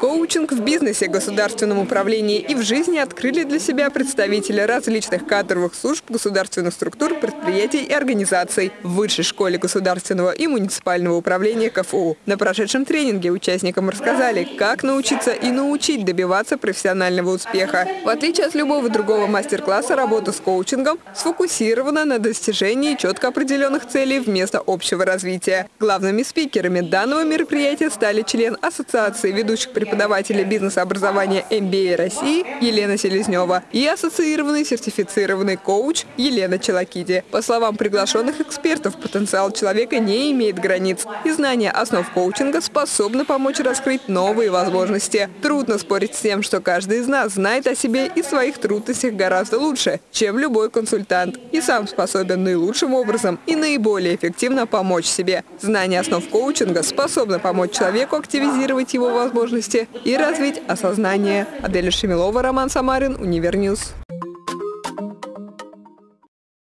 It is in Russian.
Коучинг в бизнесе, государственном управлении и в жизни открыли для себя представители различных кадровых служб государственных структур, предприятий и организаций в Высшей школе государственного и муниципального управления КФУ. На прошедшем тренинге участникам рассказали, как научиться и научить добиваться профессионального успеха. В отличие от любого другого мастер-класса, работа с коучингом сфокусирована на достижении четко определенных целей вместо общего развития. Главными спикерами данного мероприятия стали член Ассоциации ведущих преподавателя бизнес-образования MBA России Елена Селезнева и ассоциированный сертифицированный коуч Елена Челакиди. По словам приглашенных экспертов, потенциал человека не имеет границ, и знание основ коучинга способны помочь раскрыть новые возможности. Трудно спорить с тем, что каждый из нас знает о себе и своих трудностях гораздо лучше, чем любой консультант, и сам способен наилучшим образом и наиболее эффективно помочь себе. Знание основ коучинга способно помочь человеку активизировать его возможности и развить осознание. Аделя Шемилова, Роман Самарин, Универ News.